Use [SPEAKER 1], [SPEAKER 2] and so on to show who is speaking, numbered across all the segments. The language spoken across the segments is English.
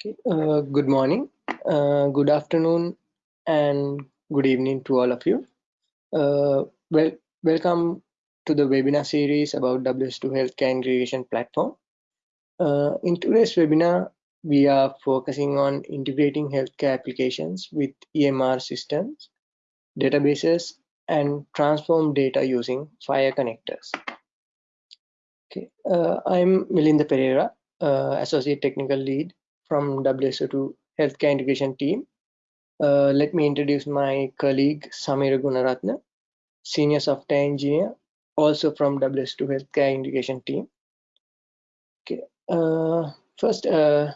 [SPEAKER 1] Okay. Uh, good morning, uh, good afternoon, and good evening to all of you. Uh, well, welcome to the webinar series about WSO2 Healthcare Integration Platform. Uh, in today's webinar, we are focusing on integrating healthcare applications with EMR systems, databases, and transform data using FHIR connectors. Okay, uh, I'm Melinda Pereira, uh, Associate Technical Lead from WSO2 Healthcare Integration team. Uh, let me introduce my colleague Samira Gunaratna, Senior Software Engineer, also from WSO2 Healthcare Integration team. Okay, uh, first, uh,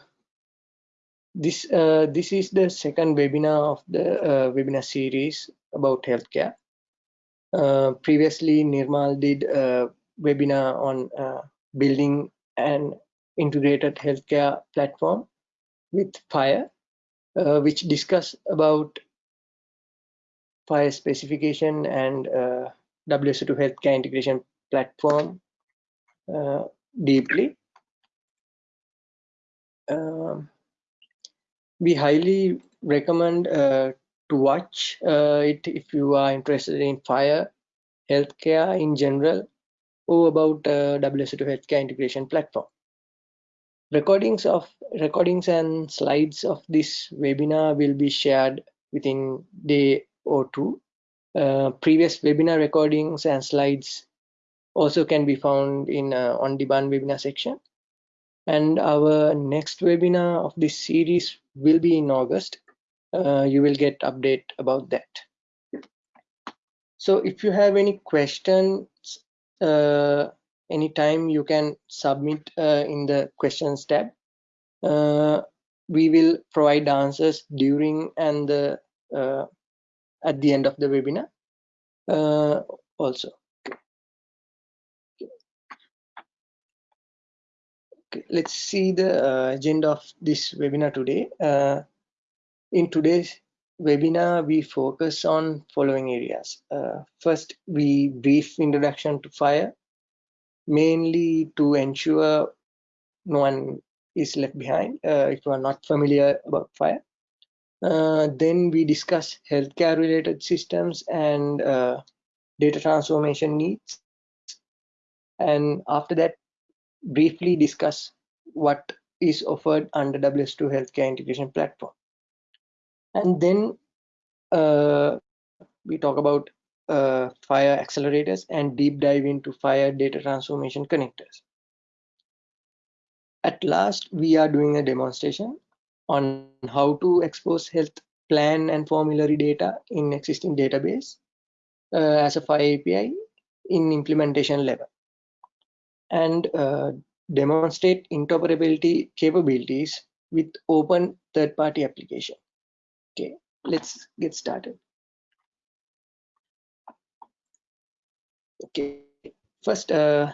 [SPEAKER 1] this uh, this is the second webinar of the uh, webinar series about healthcare. Uh, previously, Nirmal did a webinar on building an integrated healthcare platform with FHIR, uh, which discuss about FHIR specification and uh, WSO2 healthcare integration platform uh, deeply. Um, we highly recommend uh, to watch uh, it if you are interested in FHIR, healthcare in general, or about uh, WSO2 healthcare integration platform. Recordings of recordings and slides of this webinar will be shared within day or two. Uh, previous webinar recordings and slides also can be found in uh, on-demand webinar section. And our next webinar of this series will be in August. Uh, you will get update about that. So if you have any questions uh, anytime you can submit uh, in the questions tab. Uh, we will provide answers during and the, uh, at the end of the webinar uh, also. Okay, let's see the uh, agenda of this webinar today. Uh, in today's webinar, we focus on following areas. first, we brief introduction to FHIR mainly to ensure no one is left behind uh, if you are not familiar about FHIR. Uh, then we discuss healthcare related systems and uh, data transformation needs. And after that, briefly discuss what is offered under WSO2 Healthcare Integration Platform. And then uh, we talk about uh, FHIR accelerators and deep dive into FHIR data transformation connectors. At last, we are doing a demonstration on how to expose health plan and formulary data in existing database uh, as a FHIR API in implementation level and uh, demonstrate interoperability capabilities with open third-party application. Okay, let's get started. Okay. First uh,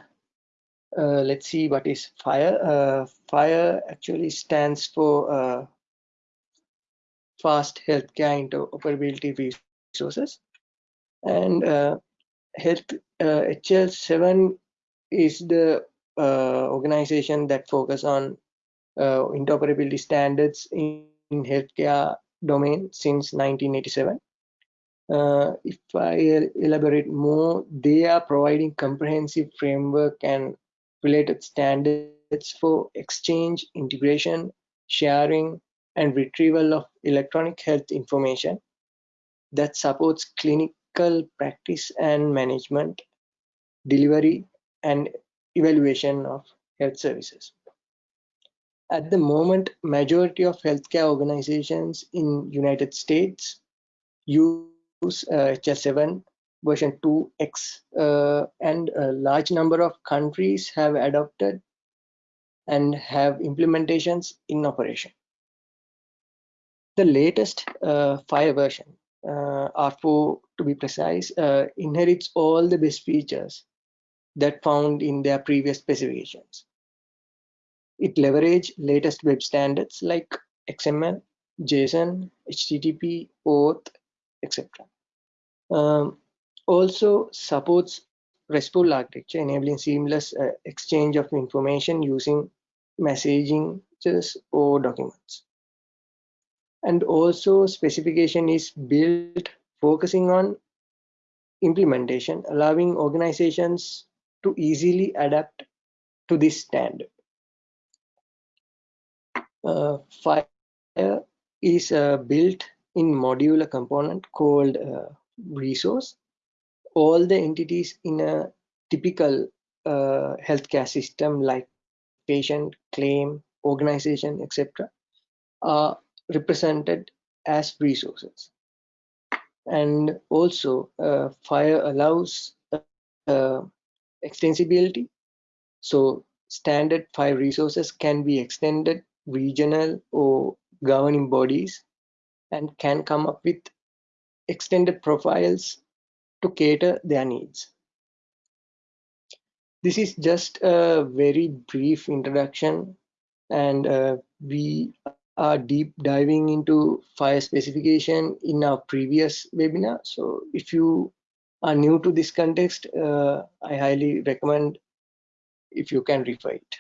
[SPEAKER 1] uh, let's see what is FHIR. Uh, FHIR actually stands for uh, fast healthcare interoperability resources. And uh, health hl7 uh, is the organization that focus on interoperability standards in, in healthcare domain since 1987 uh, if I elaborate more, they are providing comprehensive framework and related standards for exchange, integration, sharing, and retrieval of electronic health information that supports clinical practice and management, delivery, and evaluation of health services. At the moment, majority of healthcare organizations in United States use use uh, HL7 version 2x uh, and a large number of countries have adopted and have implementations in operation. The latest uh, FHIR version, uh, R4 to be precise, uh, inherits all the best features that found in their previous specifications. It leverages latest web standards like XML, JSON, HTTP, OAuth, etc. Um, also supports RESTful architecture, enabling seamless uh, exchange of information using messaging or documents. And also specification is built focusing on implementation, allowing organizations to easily adapt to this standard. Uh, FHIR is uh, built in modular component called uh, resource. All the entities in a typical uh, healthcare system like patient, claim, organization, etc. are represented as resources. And also uh, FHIR allows uh, extensibility. So standard FHIR resources can be extended regional or governing bodies and can come up with extended profiles to cater their needs. This is just a very brief introduction and uh, we are deep diving into FHIR specification in our previous webinar. So if you are new to this context, uh, I highly recommend if you can refer it.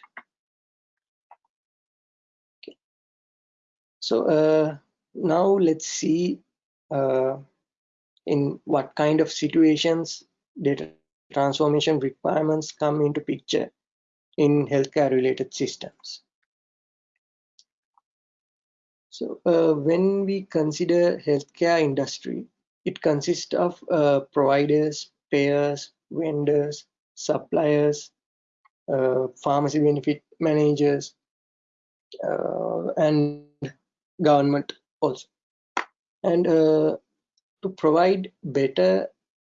[SPEAKER 1] Okay. So uh, now let's see uh, in what kind of situations data transformation requirements come into picture in healthcare related systems. So uh, when we consider healthcare industry, it consists of uh, providers, payers, vendors, suppliers, uh, pharmacy benefit managers, uh, and government also. And uh, to provide better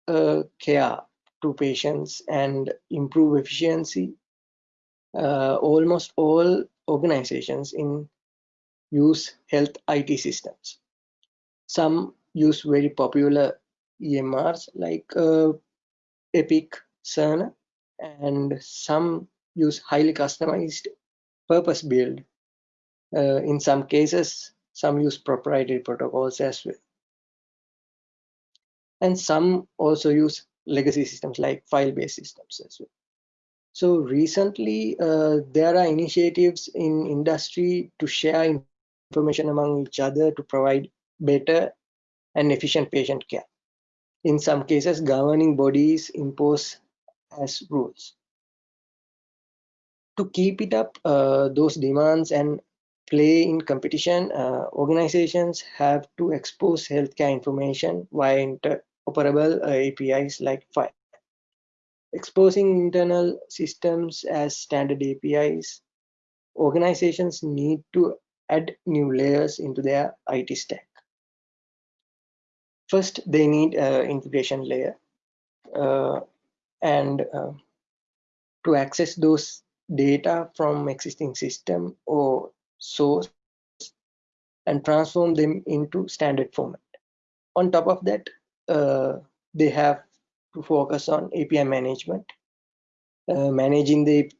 [SPEAKER 1] uh, care to patients and improve efficiency, almost all organizations in use health IT systems. Some use very popular EMRs like uh, Epic, Cerner, and some use highly customized purpose-built. Uh, in some cases, some use proprietary protocols as well. And some also use legacy systems like file-based systems as well. So recently, uh, there are initiatives in industry to share information among each other to provide better and efficient patient care. In some cases, governing bodies impose as rules. To keep it up, uh, those demands and play in competition, uh, organizations have to expose healthcare information via interoperable uh, APIs like FHIR. Exposing internal systems as standard APIs, organizations need to add new layers into their IT stack. First, they need an integration layer. Uh, and uh, to access those data from existing system or source and transform them into standard format. On top of that, uh, they have to focus on API management, uh, managing the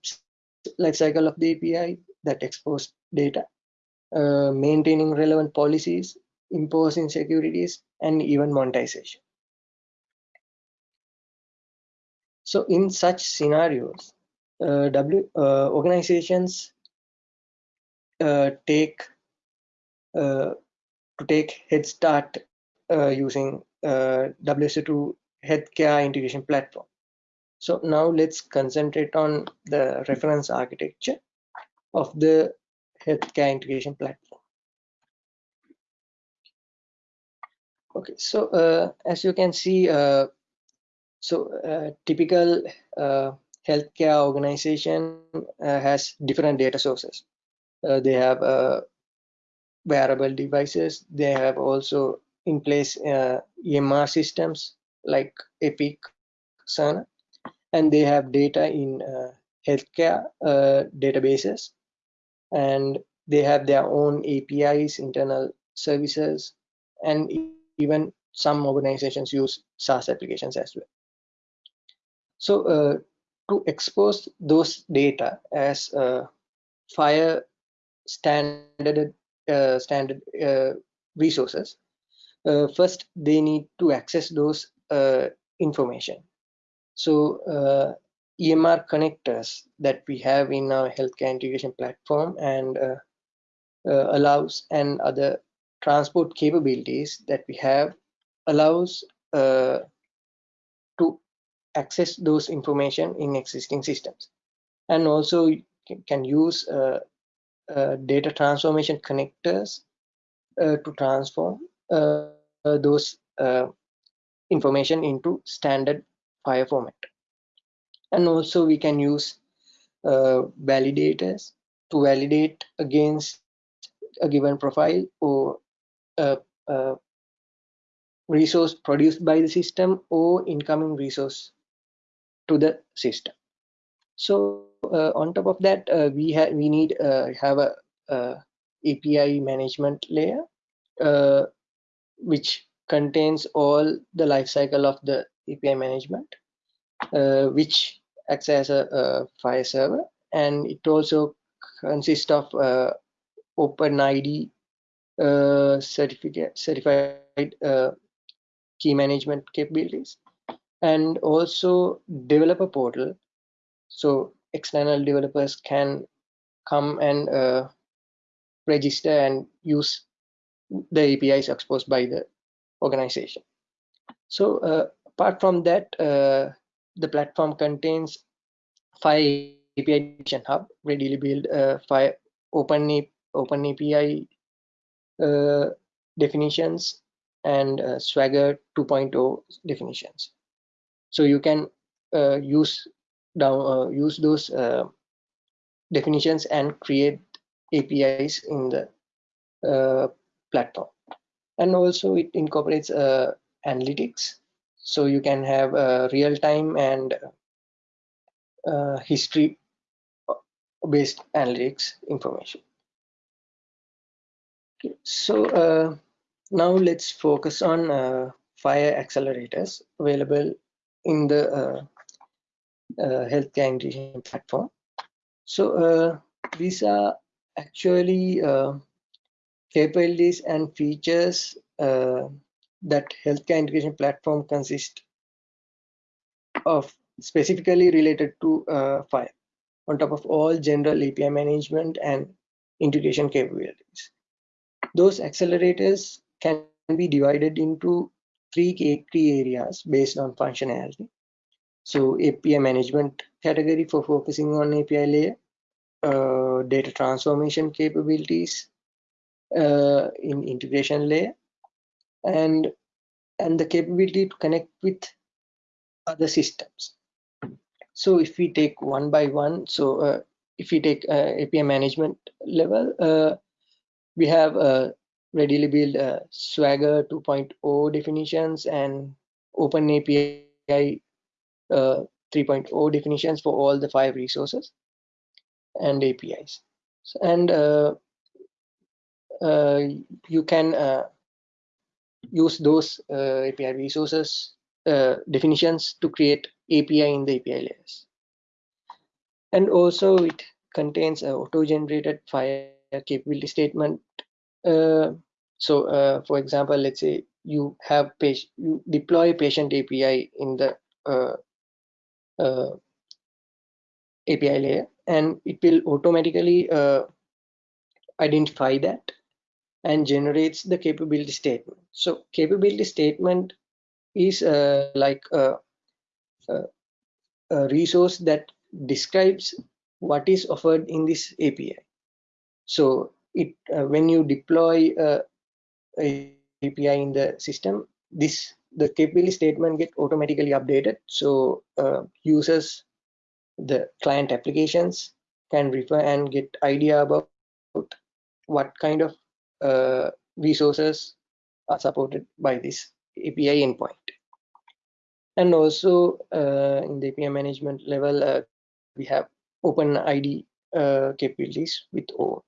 [SPEAKER 1] life cycle of the API that expose data, uh, maintaining relevant policies, imposing securities, and even monetization. So in such scenarios, uh, W uh, organizations take uh, to take head start uh, using WSO2 healthcare integration platform. So now let's concentrate on the reference architecture of the healthcare integration platform. Okay, so uh, as you can see, uh, so uh, typical uh, healthcare organization uh, has different data sources. Uh, they have wearable devices. They have also in place EMR systems like Epic, Cerner, and they have data in healthcare databases and they have their own APIs, internal services, and even some organizations use SaaS applications as well. So uh, to expose those data as uh, FHIR standard uh, standard uh, resources, uh, first they need to access those uh, information. So EMR connectors that we have in our healthcare integration platform and uh, uh, allows and other transport capabilities that we have allows uh, to access those information in existing systems and also can use uh, uh, data transformation connectors uh, to transform uh, those information into standard FHIR format and also we can use validators to validate against a given profile or a, a resource produced by the system or incoming resource to the system. So uh, on top of that, uh, we have we need uh, have a, a, API management layer, uh, which contains all the life cycle of the API management, uh, which acts as a, a server, and it also consists of uh, OpenID uh, certificate certified uh, key management capabilities and also developer portal. So external developers can come and uh, register and use the apis exposed by the organization so uh, apart from that uh, the platform contains five api hub readily build uh, five open open api uh, definitions and uh, Swagger 2.0 definitions. So you can uh, use down use those definitions and create APIs in the uh, platform. And also it incorporates uh, analytics. So you can have uh, real-time and history based analytics information. Okay, so uh, now let's focus on uh, FHIR accelerators available in the uh, uh healthcare integration platform. So uh, these are actually uh, capabilities and features that healthcare integration platform consists of specifically related to uh, FHIR on top of all general API management and integration capabilities. Those accelerators can be divided into three key areas based on functionality. So API management category for focusing on API layer, uh, data transformation capabilities uh, in integration layer, and and the capability to connect with other systems. So if we take one by one, so uh, if we take uh, API management level, uh, we have uh, readily build uh, Swagger 2.0 definitions and Open API uh, 3.0 definitions for all the five resources and APIs. And uh, uh, you can uh, use those uh, API resources definitions to create API in the API layers. And also it contains a auto-generated FHIR capability statement so for example let's say you have page you deploy patient api in the uh, uh, api layer and it will automatically uh, identify that and generates the capability statement. So capability statement is uh, like a, a, a resource that describes what is offered in this api so it uh, when you deploy uh, API in the system, this the capability statement get automatically updated. So uh, users, the client applications can refer and get idea about what kind of uh, resources are supported by this API endpoint. And also uh, in the API management level, uh, we have OpenID uh, capabilities with OAuth.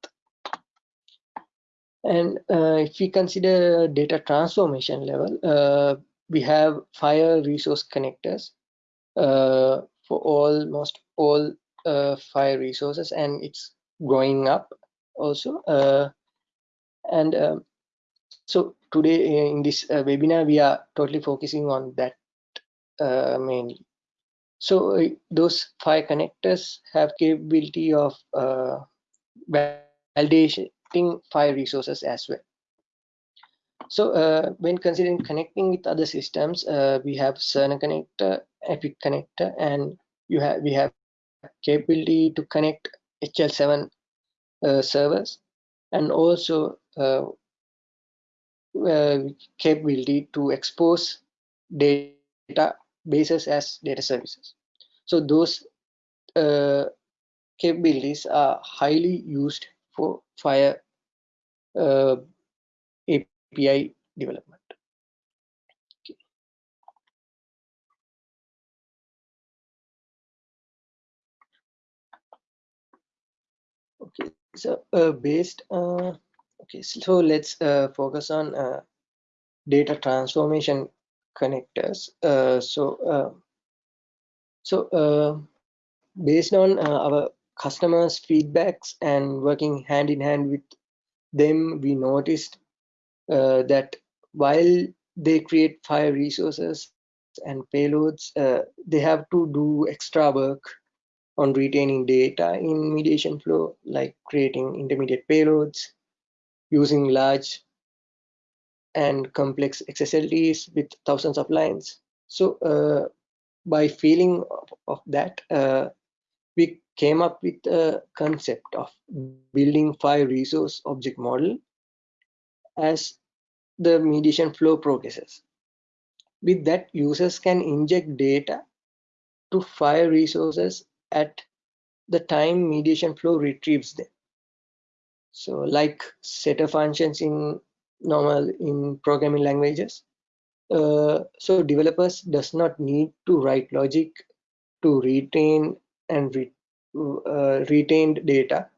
[SPEAKER 1] And uh, if we consider data transformation level, uh, we have FHIR resource connectors uh, for almost all uh, FHIR resources, and it's growing up also. Uh, and um, so today in this uh, webinar, we are totally focusing on that mainly. So those FHIR connectors have capability of validation connecting file resources as well. So uh, when considering connecting with other systems, uh, we have Cerner connector, Epic connector, and you have we have capability to connect HL7 uh, servers, and also uh, uh, capability to expose data bases as data services. So those uh, capabilities are highly used for FHIR API development. Okay. okay, so uh, based uh, okay, so let's uh, focus on uh, data transformation connectors. Uh, so uh, so based on our customers' feedbacks and working hand in hand with them, we noticed uh, that while they create FHIR resources and payloads, uh, they have to do extra work on retaining data in mediation flow, like creating intermediate payloads, using large and complex XSLTs with thousands of lines. So uh, by feeling of, of that, uh, we came up with a concept of building file resource object model as the mediation flow progresses. With that, users can inject data to FHIR resources at the time mediation flow retrieves them. So like setter functions in normal in programming languages. Uh, so developers does not need to write logic to retain and re uh, retained data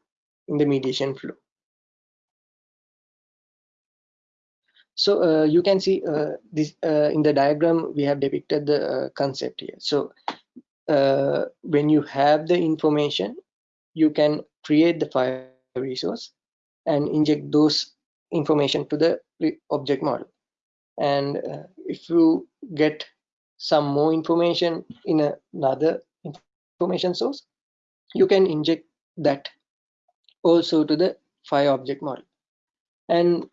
[SPEAKER 1] in the mediation flow. So uh, you can see uh, this uh, in the diagram, we have depicted the uh, concept here. So uh, when you have the information, you can create the file resource and inject those information to the object model. And uh, if you get some more information in another information source, you can inject that also to the file object model. And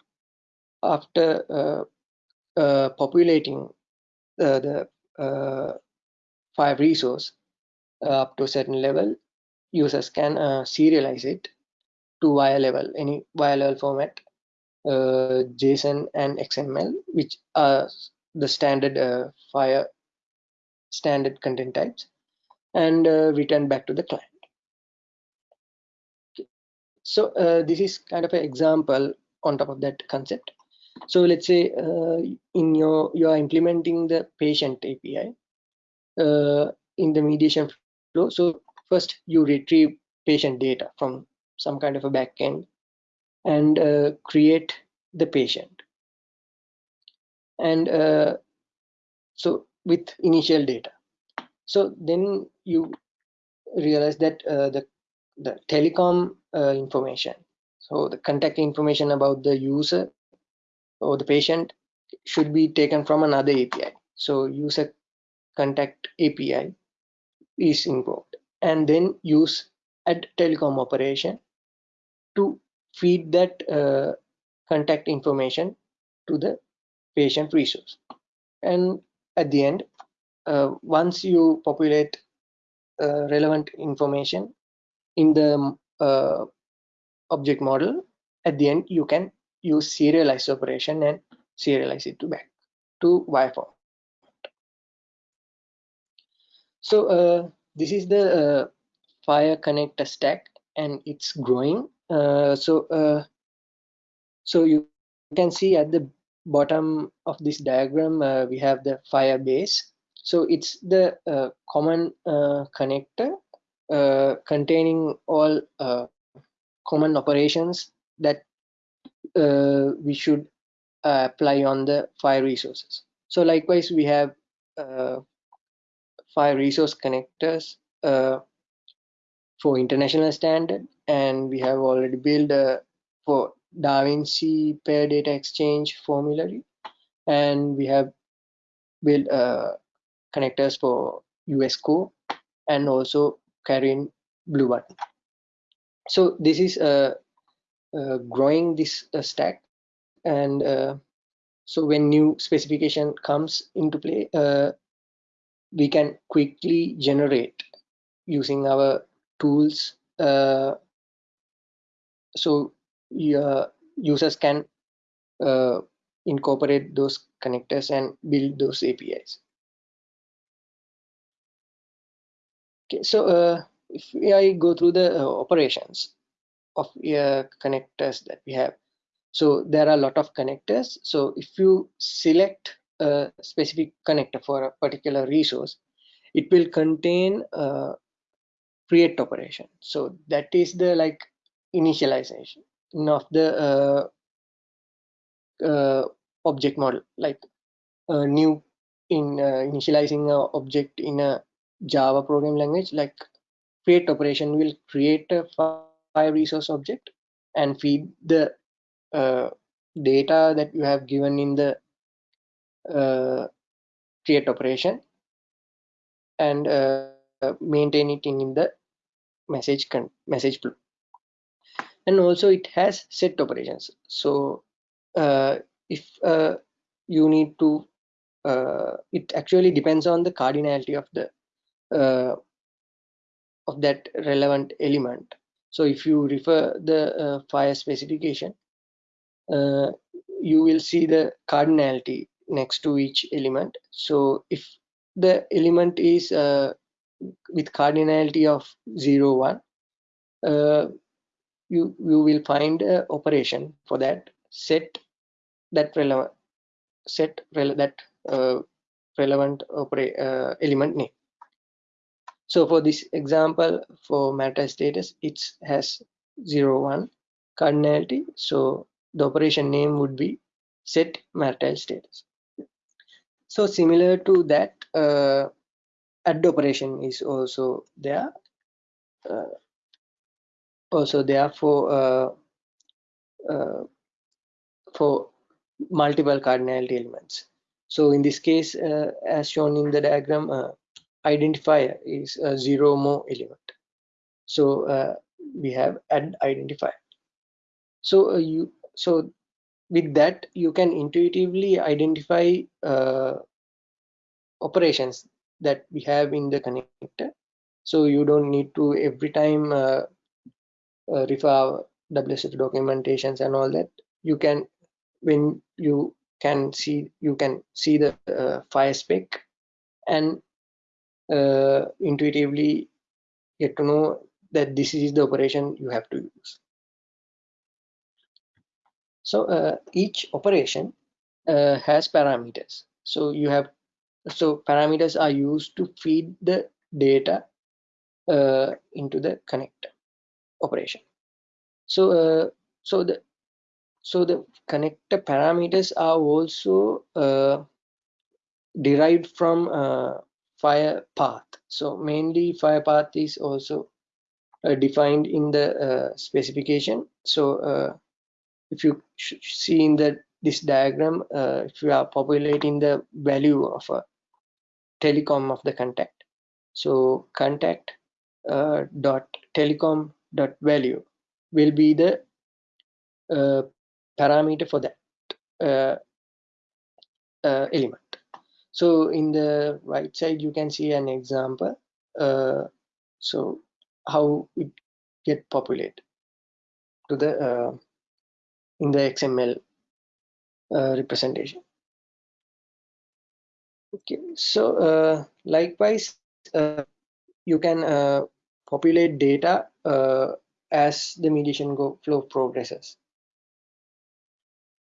[SPEAKER 1] after uh, uh, populating the uh, file resource up to a certain level, users can serialize it to wire level, any wire level format, uh, JSON and XML, which are the standard uh, FHIR standard content types, and uh, return back to the client. So this is kind of an example on top of that concept so let's say uh, in your you are implementing the patient api uh, in the mediation flow. So first you retrieve patient data from some kind of a backend and uh, create the patient. And uh, so with initial data. So then you realize that uh, the the telecom uh, information. So the contact information about the user or the patient should be taken from another API. So user contact API is invoked and then use add telecom operation to feed that uh, contact information to the patient resource. And at the end, uh, once you populate uh, relevant information in the uh, object model, at the end you can use serialize operation and serialize it to back to form. So uh, this is the uh, FHIR connector stack and it's growing. Uh, so uh, so you can see at the bottom of this diagram uh, we have the FHIR base. So it's the uh, common connector containing all common operations that uh, we should apply on the FHIR resources. So likewise, we have uh, file resource connectors uh, for international standard, and we have already built uh, for DaVinci Payer data exchange formulary, and we have built uh, connectors for US Core and also CARIN Blue Button. So this is a uh, growing this uh, stack. And uh, so when new specification comes into play uh, we can quickly generate using our tools uh, so users can uh, incorporate those connectors and build those apis okay so uh, if i go through the uh, operations of uh, connectors that we have. So there are a lot of connectors. So if you select a specific connector for a particular resource it will contain a create operation. So that is the like initialization of the uh, uh, object model. Like a new in uh, initializing an object in a java programming language like create operation will create a file resource object and feed the uh, data that you have given in the uh, create operation and uh, maintain it in, in the message message flow. And also it has set operations. So uh, if uh, you need to uh, it actually depends on the cardinality of the of that relevant element so if you refer the uh, FHIR specification uh, you will see the cardinality next to each element. So if the element is with cardinality of 0 1 you you will find a operation for that set that relevant set rele that uh, relevant uh, element name so for this example for marital status it has 0 1 cardinality. So the operation name would be set matter status. So similar to that uh, add operation is also there. Uh, also there for uh, uh, for multiple cardinality elements. So in this case, uh, as shown in the diagram, uh, identifier is a zero more element. So uh, we have add identifier. So uh, you so with that you can intuitively identify operations that we have in the connector. So you don't need to every time uh, refer WSF documentations and all that you can when you can see you can see the uh, FHIR spec and uh, intuitively get to know that this is the operation you have to use. So uh, each operation uh, has parameters. So you have so parameters are used to feed the data uh, into the connector operation. So uh, so the so the connector parameters are also uh, derived from uh, fire path. So mainly FHIRPath is also uh, defined in the uh, specification. So uh, if you see in the this diagram if you are populating the value of a telecom of the contact. So contact dot telecom dot value will be the uh, parameter for that uh, uh, element. So in the right side, you can see an example. Uh, so how it get populated to the uh, in the XML uh, representation. Okay, so likewise, you can populate data as the mediation go flow progresses.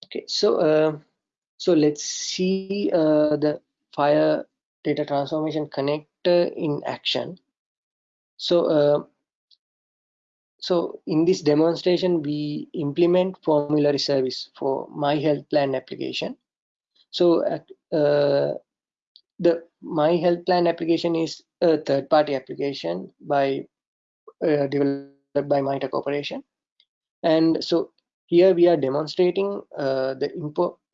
[SPEAKER 1] Okay, so uh, so let's see uh, the FHIR data transformation connector in action. So uh, so in this demonstration, we implement formulary service for my health plan application. So uh, the my health plan application is a third party application by uh, developed by MITRE Corporation. And so here we are demonstrating uh, the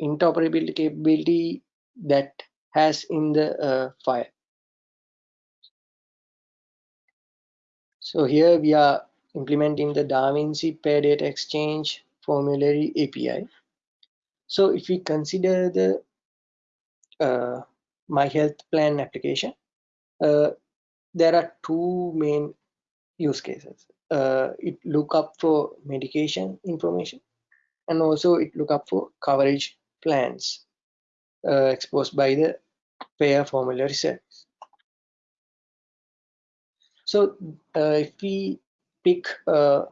[SPEAKER 1] interoperability capability that has in the uh, FHIR. So here we are implementing the DaVinci Payer Data Exchange Formulary API. So if we consider the uh, My Health Plan application, uh, there are two main use cases. Uh, it look up for medication information and also it look up for coverage plans exposed by the payer formulary service. So uh, if we pick uh,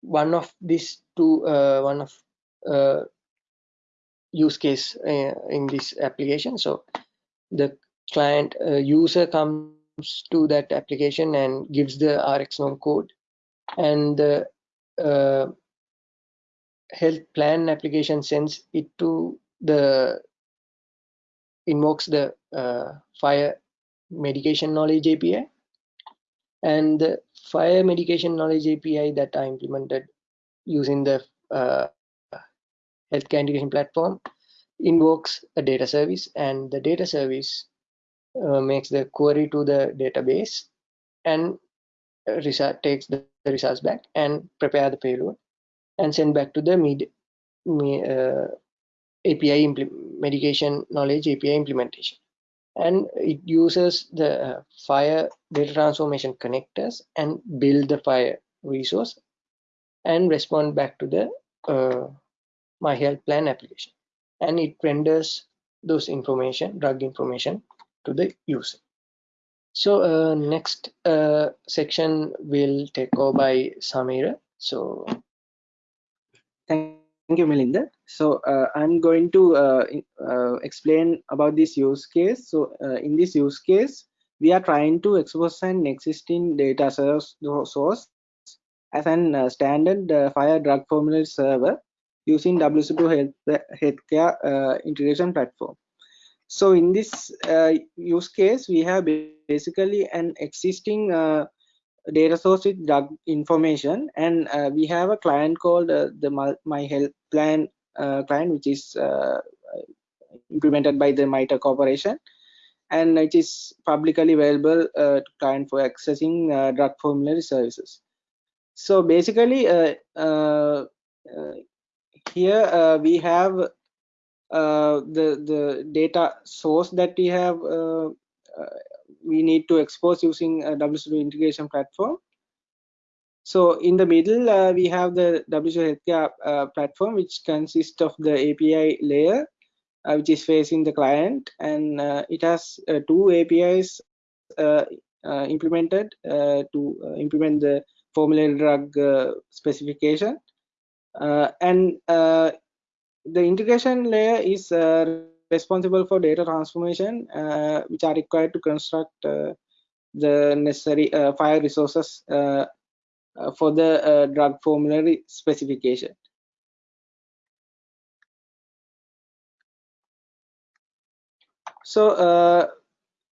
[SPEAKER 1] one of these two, uh, one of uh, use case uh, in this application. So the client user comes to that application and gives the RxNorm code and the health plan application sends it to the invokes the uh, FHIR medication knowledge API and the FHIR medication knowledge API that are implemented using the uh, healthcare integration platform invokes a data service. And the data service uh, makes the query to the database and result takes the, the results back and prepare the payload and send back to the med, uh, API medication knowledge API implementation. And it uses the uh, FHIR data transformation connectors and build the FHIR resource and respond back to the uh, my health plan application. And it renders those information, drug information to the user. So uh, next uh, section will take over by Samira. So
[SPEAKER 2] Thank you, Melinda. So uh, I'm going to uh, uh, explain about this use case. So uh, in this use case, we are trying to expose an existing data source, as an uh, standard uh, FHIR drug formulary server using WSO2 Health, Healthcare integration platform. So in this use case, we have basically an existing data source with drug information and uh, we have a client called uh, the my health plan uh, Uh, client which is uh, implemented by the MITRE corporation and it is publicly available uh, to client for accessing uh, drug formulary services so basically uh, uh, here we have the the data source that we have we need to expose using a WSO2 integration platform. So in the middle, uh, we have the WSO2 Healthcare uh, platform, which consists of the API layer, uh, which is facing the client, and uh, it has uh, two APIs uh, implemented to implement the formulary drug specification. and the integration layer is responsible for data transformation which are required to construct the necessary FHIR resources for the drug formulary specification. So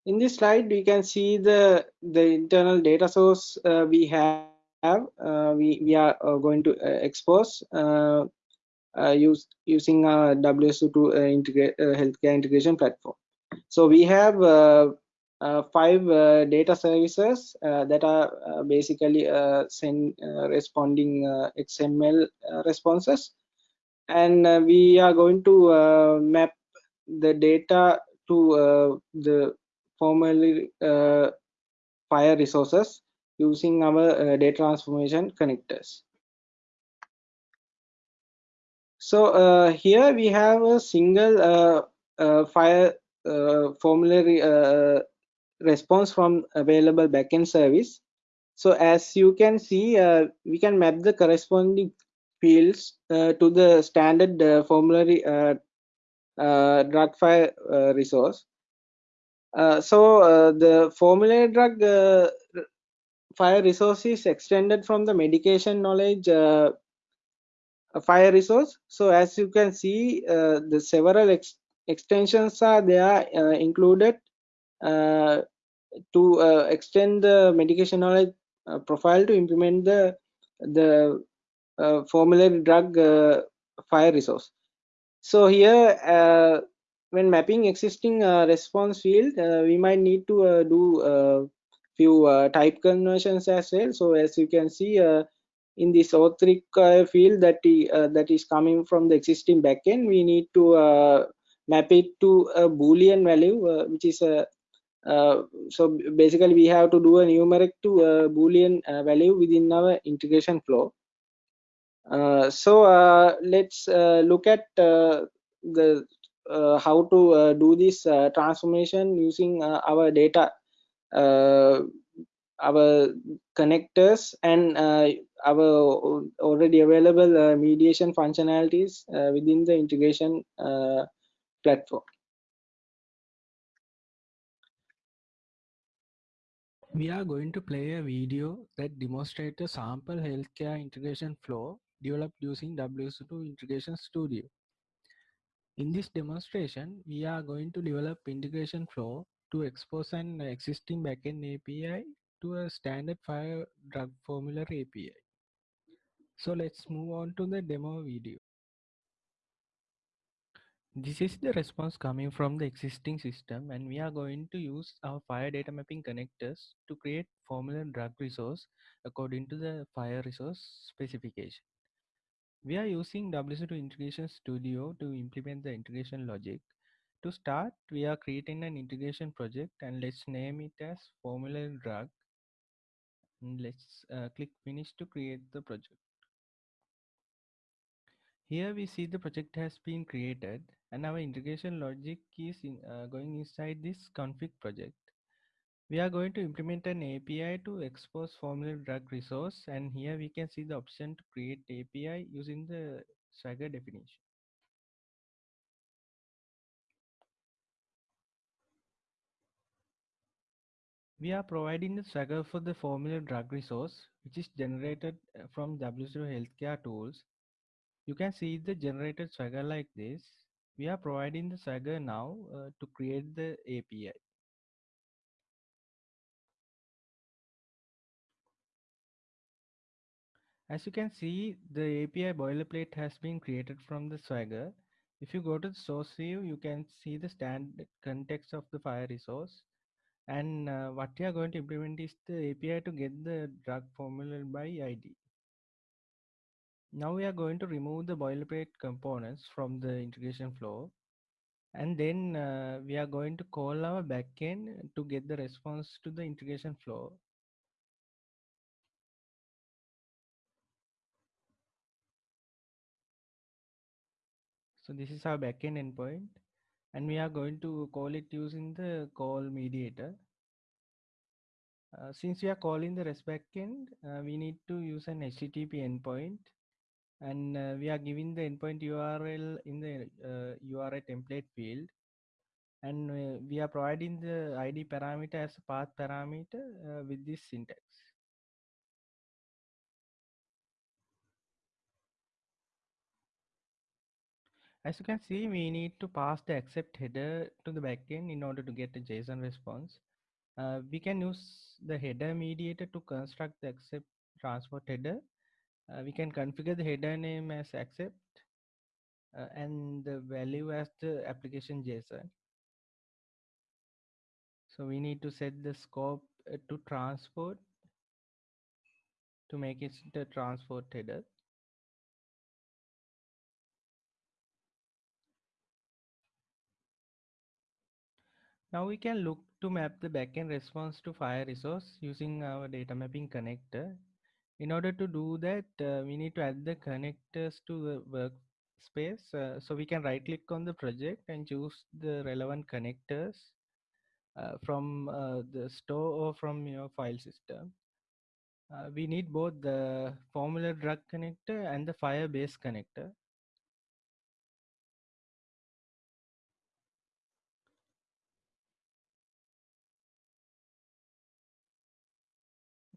[SPEAKER 2] in this slide we can see the the internal data source uh, we have uh, we we are uh, going to expose uh, use, using our WSO2 uh, integrate, uh, healthcare integration platform. So we have Uh, five uh, data services uh, that are basically send responding XML responses, and we are going to map the data to the formerly FHIR resources using our uh, data transformation connectors. So uh, here we have a single uh, uh, FHIR formulary response from available backend service. So as you can see, we can map the corresponding fields to the standard formulary drug FHIR resource. Uh, so uh, the formulary drug uh, FHIR resource is extended from the medication knowledge FHIR resource so as you can see uh, the several ex extensions are there uh, included uh, to uh, extend the medication knowledge uh, profile to implement the the uh, formulary drug FHIR resource. So here when mapping existing response field we might need to do few type conversions as well. So as you can see in this auth require field that, uh, that is coming from the existing backend, we need to uh, map it to a boolean value, uh, which is a uh, Uh, so basically we have to do a numeric to a boolean uh, value within our integration flow. Uh, so uh, let's look at the how to do this transformation using our data our connectors and uh, our already available uh, mediation functionalities uh, within the integration platform.
[SPEAKER 3] We are going to play a video that demonstrates a sample healthcare integration flow developed using WSO2 Integration Studio. In this demonstration, we are going to develop integration flow to expose an existing backend API to a standard FHIR drug formulary API. So let's move on to the demo video. This is the response coming from the existing system and we are going to use our FHIR data mapping connectors to create formula drug resource according to the FHIR resource specification. We are using WSO2 Integration Studio to implement the integration logic. To start, we are creating an integration project and let's name it as formula drug. And let's uh, click finish to create the project. Here we see the project has been created and our integration logic is in, uh, going inside this config project. We are going to implement an API to expose formula drug resource and here we can see the option to create API using the Swagger definition. We are providing the Swagger for the formula drug resource which is generated uh, from WSO2 Healthcare tools you can see the generated swagger like this. We are providing the swagger now uh, to create the API. As you can see, the API boilerplate has been created from the Swagger. If you go to the source view, you can see the standard context of the FHIR resource. And uh, what we are going to implement is the API to get the drug formula by ID. Now we are going to remove the boilerplate components from the integration flow. And then uh, we are going to call our backend to get the response to the integration flow. So this is our backend endpoint and we are going to call it using the call mediator. Uh, since we are calling the REST backend, uh, we need to use an HTTP endpoint and uh, we are giving the endpoint URL in the uh, URI template field and uh, we are providing the ID parameter as a path parameter uh, with this syntax. As you can see, we need to pass the accept header to the backend in order to get a JSON response. Uh, we can use the header mediator to construct the accept transport header uh, we can configure the header name as accept uh, and the value as the application JSON. So we need to set the scope uh, to transport to make it the transport header. Now we can look to map the backend response to FHIR resource using our data mapping connector in order to do that, uh, we need to add the connectors to the workspace. Uh, so we can right click on the project and choose the relevant connectors uh, from uh, the store or from your file system. Uh, we need both the formula drug connector and the FHIR base connector.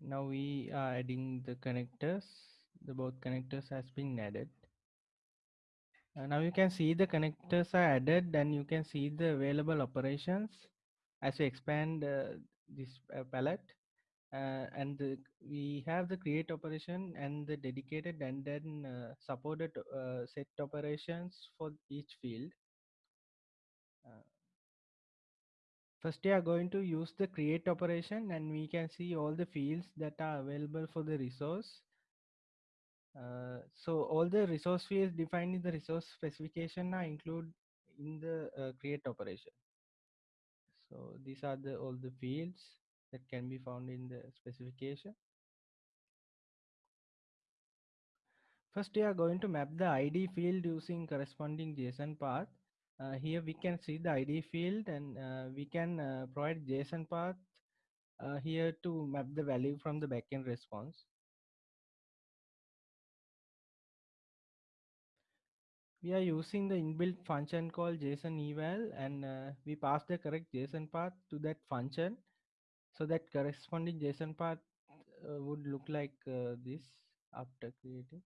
[SPEAKER 3] Now we are adding the connectors. The both connectors has been added. Uh, now you can see the connectors are added and you can see the available operations as we expand uh, this uh, palette. Uh, and the, we have the create operation and the dedicated and then uh, supported uh, set operations for each field First we are going to use the create operation and we can see all the fields that are available for the resource. Uh, so all the resource fields defined in the resource specification are included in the uh, create operation. So these are the all the fields that can be found in the specification. First, we are going to map the ID field using corresponding JSON path. Uh, here we can see the ID field and uh, we can uh, provide JSON path uh, here to map the value from the backend response. We are using the inbuilt function called JSON eval and uh, we pass the correct JSON path to that function. So that corresponding JSON path uh, would look like this after creating.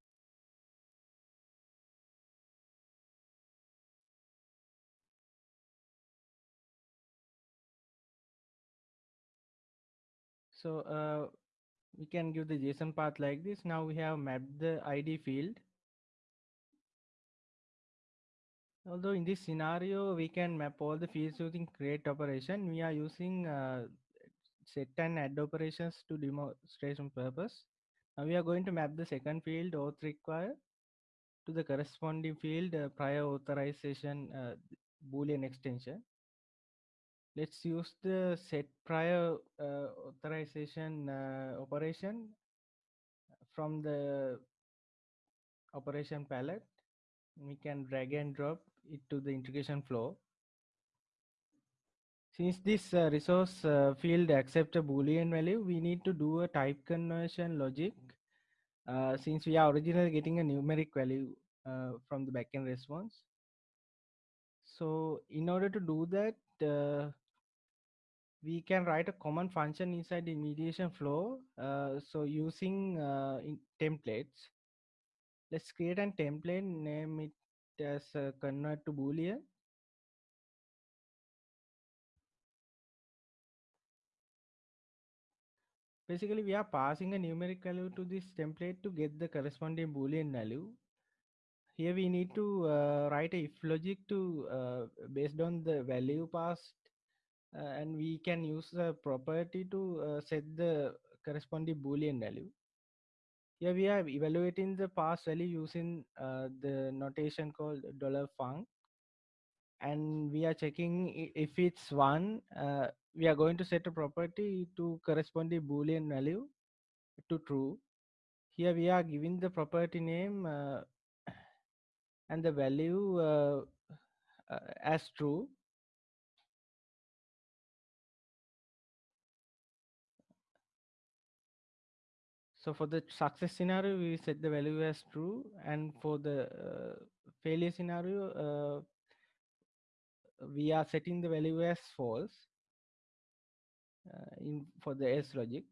[SPEAKER 3] So uh, we can give the JSON path like this. Now we have mapped the ID field. Although in this scenario, we can map all the fields using create operation. We are using uh, set and add operations to demonstration purpose. Now we are going to map the second field auth require to the corresponding field uh, prior authorization uh, boolean extension. Let's use the set prior uh, authorization uh, operation from the operation palette. We can drag and drop it to the integration flow. Since this uh, resource uh, field accept a boolean value, we need to do a type conversion logic uh, since we are originally getting a numeric value uh, from the backend response. So in order to do that, uh, we can write a common function inside the mediation flow. Uh, so using templates, let's create a template, name it as convert to boolean basically we are passing a numeric value to this template to get the corresponding boolean value here we need to uh, write a if logic to uh, based on the value passed uh, and we can use the property to uh, set the corresponding boolean value. Here we are evaluating the pass value using uh, the notation called dollar $func. And we are checking if it's one uh, we are going to set a property to corresponding boolean value to true. Here we are giving the property name uh, and the value uh, uh as true so for the success scenario we set the value as true and for the uh, failure scenario uh, we are setting the value as false uh, in for the else logic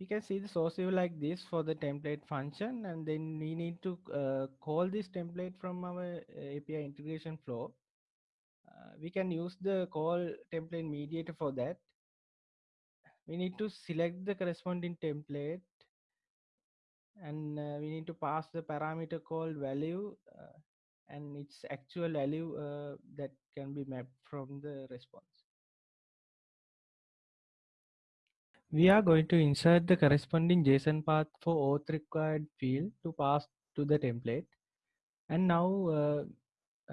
[SPEAKER 3] we can see the source view like this for the template function and then we need to uh, call this template from our uh, API integration flow. Uh, we can use the call template mediator for that. We need to select the corresponding template and uh, we need to pass the parameter called value uh, and its actual value uh, that can be mapped from the response. We are going to insert the corresponding JSON path for auth required field to pass to the template. And now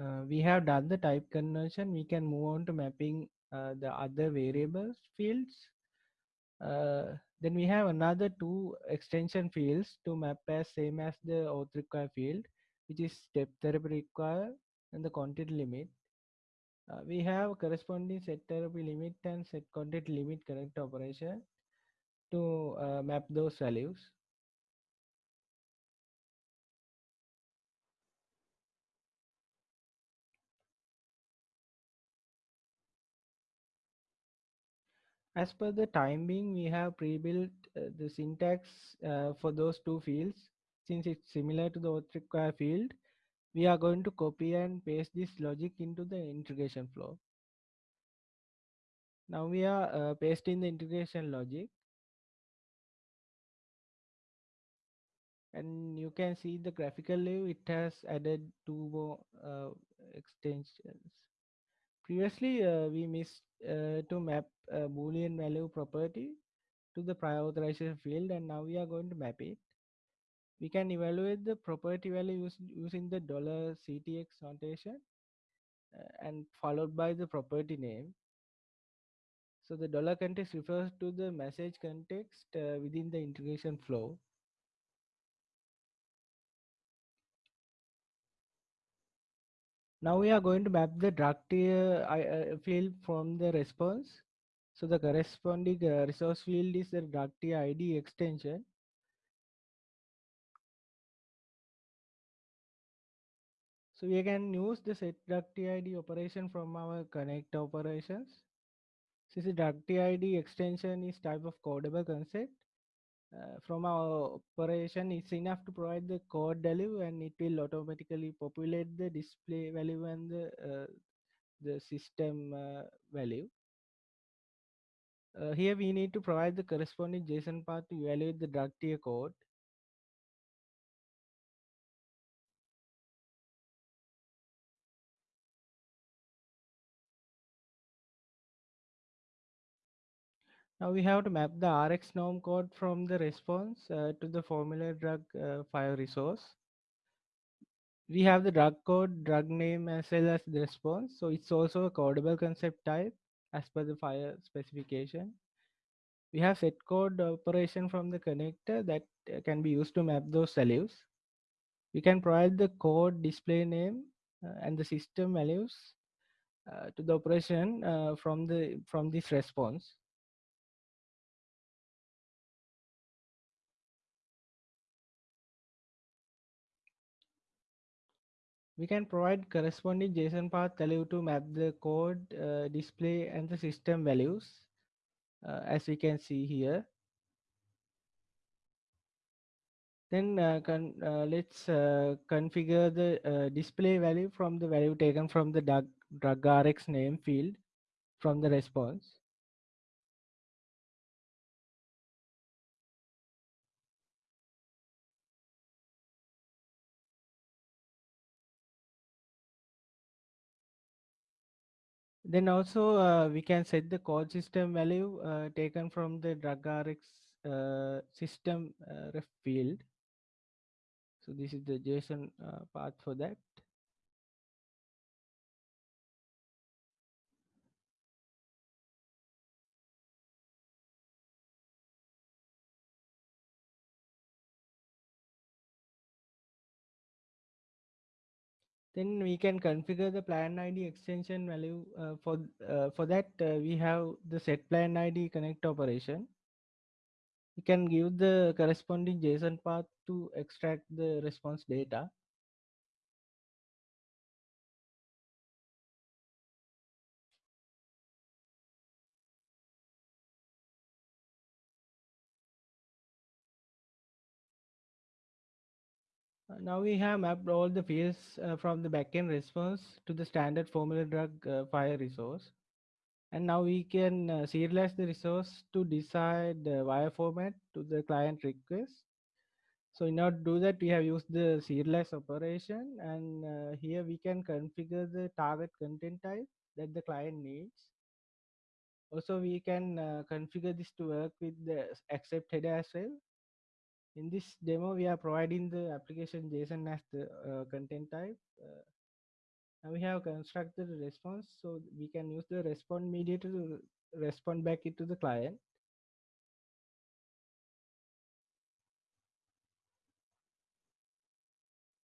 [SPEAKER 3] uh, we have done the type conversion. We can move on to mapping uh, the other variables fields. Uh, then we have another two extension fields to map as same as the auth require field, which is step therapy require and the content limit. Uh, we have corresponding set therapy limit and set content limit connect operation to uh, map those values. As per the time being, we have pre-built uh, the syntax uh, for those two fields. Since it's similar to the auth require field, we are going to copy and paste this logic into the integration flow. Now we are uh, pasting the integration logic. And you can see the graphical view, it has added two more uh, extensions. Previously, uh, we missed to map uh, boolean value property to the prior authorization field and now we are going to map it. We can evaluate the property value using the dollar ctx notation uh, and followed by the property name. So the dollar context refers to the message context uh, within the integration flow now we are going to map the drug tier uh, field from the response. So the corresponding uh, resource field is the drug tier id extension. So we can use the set drug TID operation from our connect operations. Since the drug TID extension is type of codable concept, uh, from our operation it's enough to provide the code value and it will automatically populate the display value and the, uh, the system uh, value. Uh, here we need to provide the corresponding JSON path to evaluate the drug tier code. Now we have to map the RxNorm code from the response uh, to the formula drug uh, FHIR resource. We have the drug code, drug name as well as the response. So it's also a codable concept type as per the FHIR specification. We have set code operation from the connector that uh, can be used to map those values. We can provide the code display name uh, and the system values uh, to the operation uh, from the from this response. We can provide corresponding JSON path value to map the code, uh, display, and the system values, uh, as we can see here. Then uh, uh let's uh, configure the display value from the value taken from the drug, drug RX name field from the response. Then also uh, we can set the code system value uh, taken from the drug RX uh, system uh, ref field. So this is the JSON uh, path for that. Then we can configure the plan id extension value uh, for uh, for that uh, we have the set plan id connect operation. We can give the corresponding json path to extract the response data now we have mapped all the fields uh, from the backend response to the standard formula drug uh, FHIR resource. And now we can uh, serialize the resource to decide the wire format to the client request. So in order to do that, we have used the serialize operation and uh, here we can configure the target content type that the client needs. Also, we can uh, configure this to work with the accept header as well in this demo, we are providing the application JSON as the uh, content type. Uh, and we have constructed a response, so we can use the respond mediator to respond back it to the client.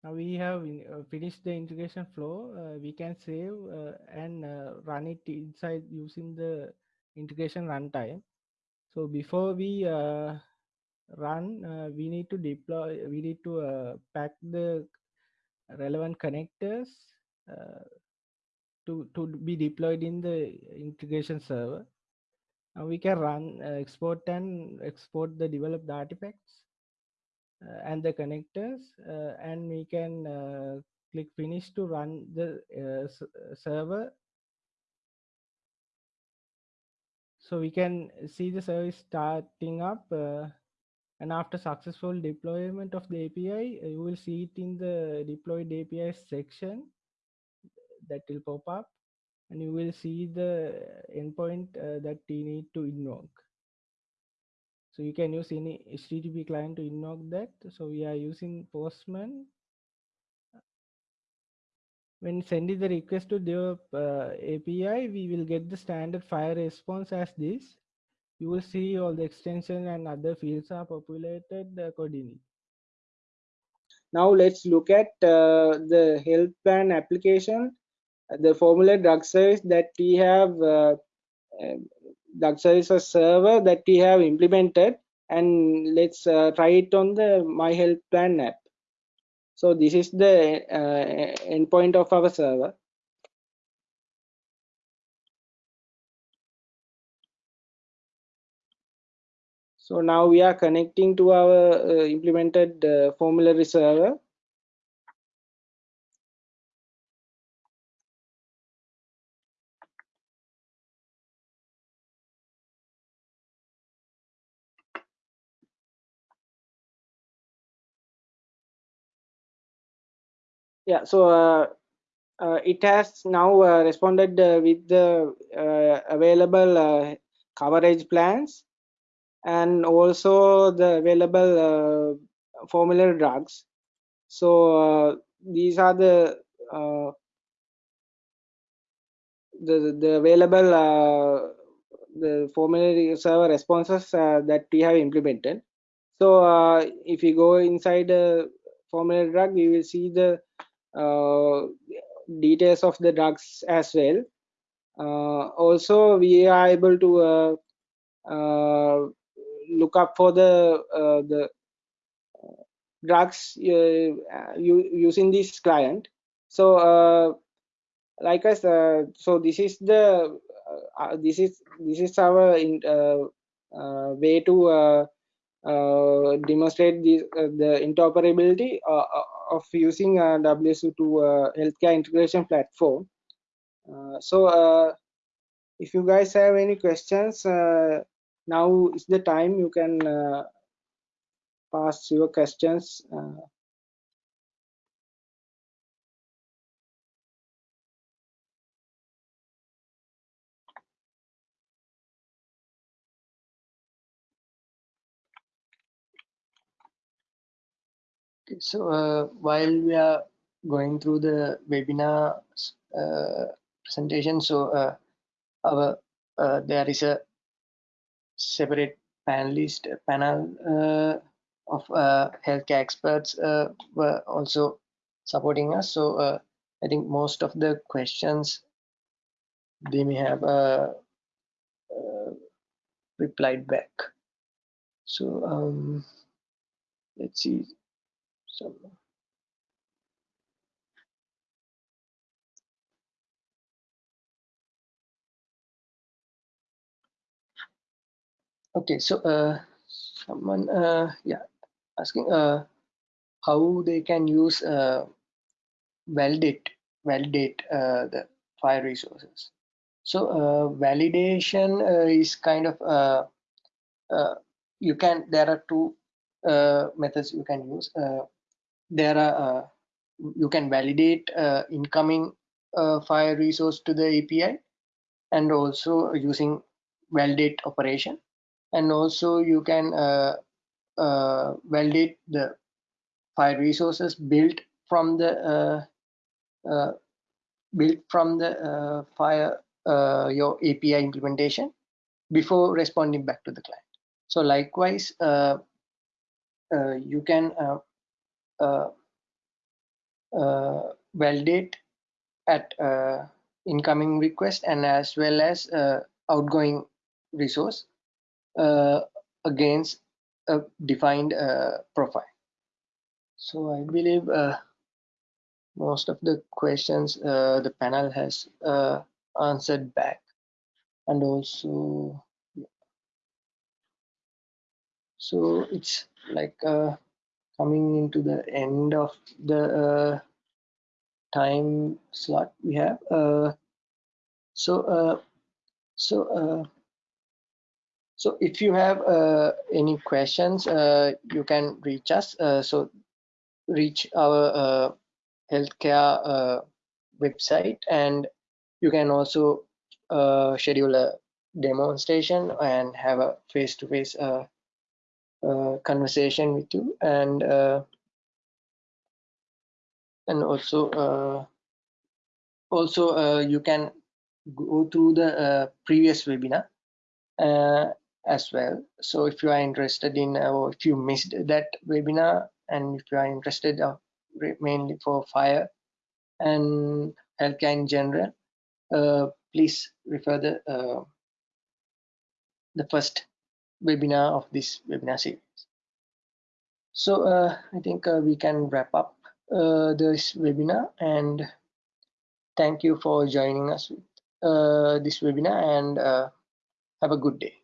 [SPEAKER 3] Now we have uh, finished the integration flow. Uh, we can save uh, and run it inside using the integration runtime. So before we run, uh, we need to deploy, we need to uh, pack the relevant connectors uh, to, to be deployed in the integration server. Now we can run, uh, export and export the developed artifacts uh, and the connectors, and we can click finish to run the server so we can see the service starting up uh, and after successful deployment of the API, uh, you will see it in the deployed API section that will pop up. and you will see the endpoint uh, that you need to invoke. So you can use any HTTP client to invoke that. So we are using Postman. When sending the request to the uh, API, we will get the standard FHIR response as this. You will see all the extension and other fields are populated accordingly.
[SPEAKER 2] Now let's look at uh, the health plan application, the formula drug service that we have uh, drug services server that we have implemented and let's uh, try it on the my health plan app. So this is the uh, endpoint of our server so now we are connecting to our uh, implemented uh, formulary server yeah so uh, uh, it has now uh, responded uh, with the uh, available uh, coverage plans and also the available uh, formulary drugs. So uh, these are the uh, the, the available the formulary server responses that we have implemented. So if you go inside a formulary drug we will see the uh, details of the drugs as well. Uh, also we are able to uh, look up for the the drugs using this client so like us uh, so this is the uh, this is this is our in, uh, way to demonstrate the the interoperability of using uh, WSO2 uh, healthcare integration platform. Uh, so if you guys have any questions, now is the time you can pass your questions.
[SPEAKER 1] Okay, so uh, while we are going through the webinar uh, presentation, so uh, our uh, there is a separate panelist panel uh, of uh, healthcare experts were also supporting us. So I think most of the questions they may have replied back. So um, let's see so okay so uh someone uh yeah asking uh how they can use uh validate validate uh the FHIR resources. So uh validation uh, is kind of uh, uh you can there are two uh methods you can use. Uh there are uh, you can validate uh, incoming uh, FHIR resource to the API and also using validate operation and also you can validate the FHIR resources built from the uh, built from the uh, FHIR uh, your API implementation before responding back to the client. So likewise, you can uh, uh, validate at uh, incoming request and as well as outgoing resource against a defined profile. So I believe most of the questions uh, the panel has uh, answered back and also so it's like uh, coming into the end of the uh, time slot we have uh, so uh, so uh, so if you have uh, any questions uh, you can reach us. So reach our healthcare website and you can also uh, schedule a demonstration and have a face-to-face -face, uh, conversation with you and and also also you can go through the previous webinar. Uh, as well. So if you are interested in, uh, or if you missed that webinar, and if you are interested uh, mainly for FHIR and healthcare in general, uh, please refer the uh, the first webinar of this webinar series. So uh, I think uh, we can wrap up this webinar and thank you for joining us with this webinar and have a good day.